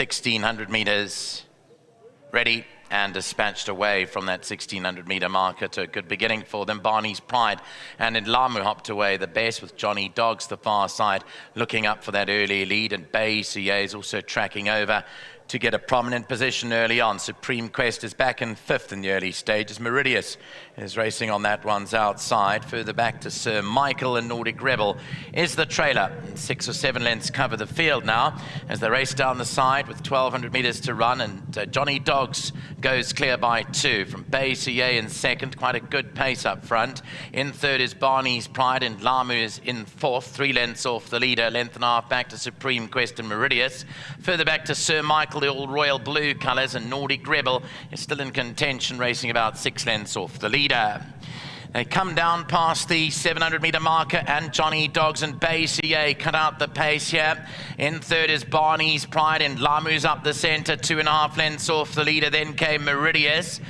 1600 metres. Ready and dispatched away from that 1600 metre marker to a good beginning for them. Barney's Pride and in Lamu hopped away the best with Johnny Dogs the far side looking up for that early lead and Bay CA is also tracking over to get a prominent position early on. Supreme Quest is back in fifth in the early stages. Meridius is racing on that one's outside. Further back to Sir Michael and Nordic Rebel is the trailer. Six or seven lengths cover the field now as they race down the side with 1,200 metres to run. And uh, Johnny Dogs goes clear by two from Bay CA in second. Quite a good pace up front. In third is Barney's Pride and Lamu is in fourth. Three lengths off the leader. Length and a half back to Supreme Quest and Meridius. Further back to Sir Michael the all royal blue colours, and Nordic Rebel is still in contention, racing about six lengths off the leader. They come down past the 700 metre marker and Johnny Dogs and Bay CA eh, cut out the pace here. In third is Barney's Pride and Lamu's up the centre, two and a half lengths off the leader. Then came Meridius.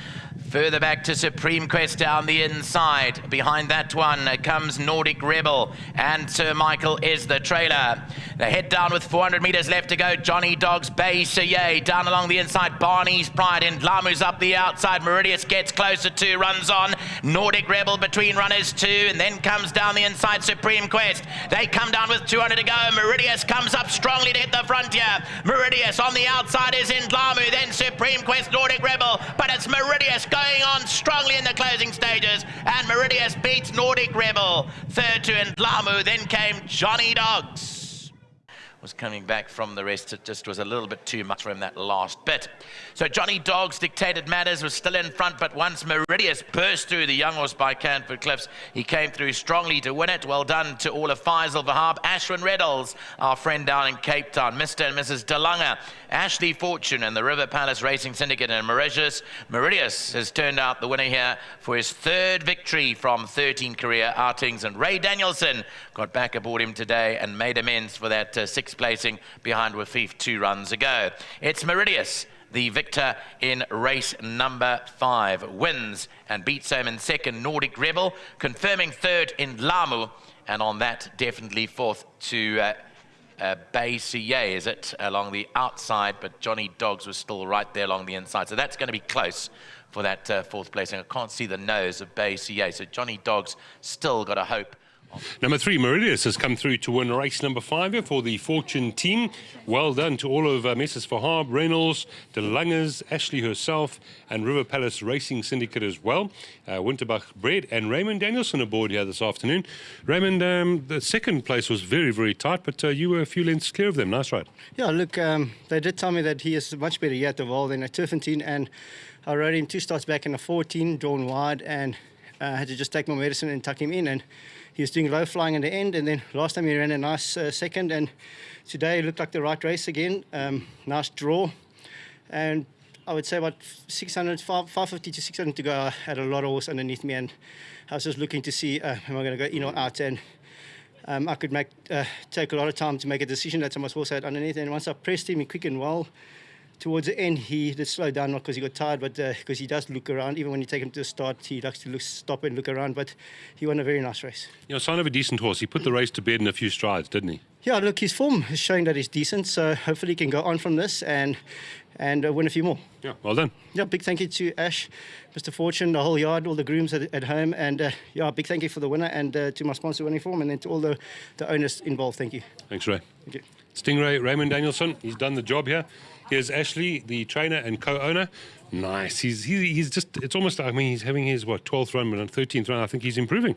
Further back to Supreme Quest down the inside. Behind that one comes Nordic Rebel and Sir Michael is the trailer. They head down with 400 metres left to go. Johnny Dogs, Bay Saye down along the inside. Barney's Pride and Lamu's up the outside. Meridius gets closer to, runs on. Nordic Rebel between runners two and then comes down the inside Supreme Quest. They come down with 200 to go. Meridius comes up strongly to hit the frontier. Meridius on the outside is in Lamu. Then Supreme Quest, Nordic Rebel. But it's Meridius going going on strongly in the closing stages, and Meridius beats Nordic Rebel. Third to Ndlamu, then came Johnny Dogs was coming back from the rest. It just was a little bit too much for him that last bit. So Johnny Dogs dictated matters, was still in front, but once Meridius burst through the young horse by Canford Cliffs, he came through strongly to win it. Well done to all of Faisal Vahab, Ashwin Reddles, our friend down in Cape Town, Mr. and Mrs. DeLange, Ashley Fortune and the River Palace Racing Syndicate in Mauritius. Meridius has turned out the winner here for his third victory from 13 career outings, and Ray Danielson got back aboard him today and made amends for that uh, six placing behind Wafif two runs ago. It's Meridius the victor in race number five. Wins and beats him in second, Nordic Rebel, confirming third in Lamu, and on that, definitely fourth to uh, uh, Bay CA, is it, along the outside, but Johnny Dogs was still right there along the inside. So that's going to be close for that uh, fourth placing. I can't see the nose of Bay CA, so Johnny Dogs still got a hope Number three, Meridius has come through to win race number five for the Fortune team. Well done to all of uh, Mrs. Fahab, Reynolds, De Langers, Ashley herself, and River Palace Racing Syndicate as well. Uh, Winterbach Bread and Raymond Danielson aboard here this afternoon. Raymond, um, the second place was very, very tight, but uh, you were a few lengths clear of them. Nice ride. Yeah, look, um, they did tell me that he is much better yet of all than a Turffontein, and I rode him two starts back in a 14, drawn wide, and uh, had to just take my medicine and tuck him in. and he was doing low flying in the end, and then last time he ran a nice uh, second, and today it looked like the right race again. Um, nice draw, and I would say about 600, 550 to 600 to go. I had a lot of horse underneath me, and I was just looking to see uh, am I going to go in or out, and um, I could make uh, take a lot of time to make a decision. That's how much horse I had underneath, and once I pressed him, he quickened well towards the end, he did slow down, not because he got tired, but because uh, he does look around. Even when you take him to the start, he likes to look, stop and look around. But he won a very nice race. You know, sign of a decent horse. He put the race to bed in a few strides, didn't he? Yeah, look, his form is showing that he's decent. So hopefully he can go on from this and and uh, win a few more. Yeah, well done. Yeah, big thank you to Ash, Mr. Fortune, the whole yard, all the grooms at, at home, and uh, yeah, big thank you for the winner and uh, to my sponsor Winning Form, and then to all the, the owners involved. Thank you. Thanks, Ray. Thank you. Stingray, Raymond Danielson, he's done the job here. Here's Ashley, the trainer and co-owner. Nice. He's he, he's just. It's almost. I mean, he's having his what 12th run, but on 13th run, I think he's improving.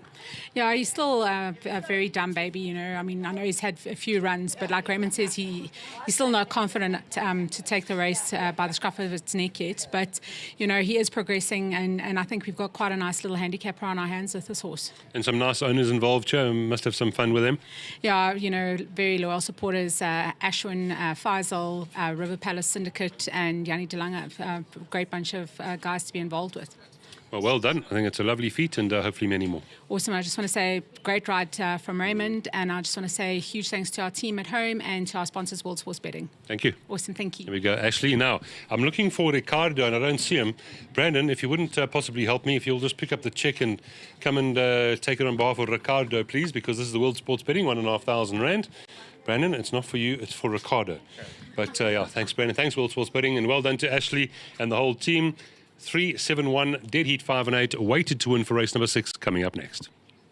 Yeah, he's still uh, a very dumb baby. You know, I mean, I know he's had a few runs, but like Raymond says, he he's still not confident um, to take the race uh, by the scruff of its neck yet. But you know, he is progressing, and and I think we've got quite a nice little handicapper on our hands with this horse. And some nice owners involved. Joe must have some fun with him. Yeah, you know, very loyal supporters. Uh, Ashwin, uh, Faisal, uh, River Palace Syndicate, and Yanni Delanga. Uh, great great bunch of uh, guys to be involved with. Well, well done. I think it's a lovely feat and uh, hopefully many more. Awesome. I just want to say great ride uh, from Raymond and I just want to say huge thanks to our team at home and to our sponsors, World Sports Betting. Thank you. Awesome. Thank you. Here we go. Ashley, now I'm looking for Ricardo and I don't see him. Brandon, if you wouldn't uh, possibly help me, if you'll just pick up the check and come and uh, take it on behalf of Ricardo, please, because this is the World Sports Betting, one and a half thousand rand. Brandon, it's not for you, it's for Ricardo. But uh, yeah, thanks, Brandon. Thanks, World Sports Betting, and well done to Ashley and the whole team. 3 7 1, dead heat 5 and 8, waited to win for race number 6 coming up next.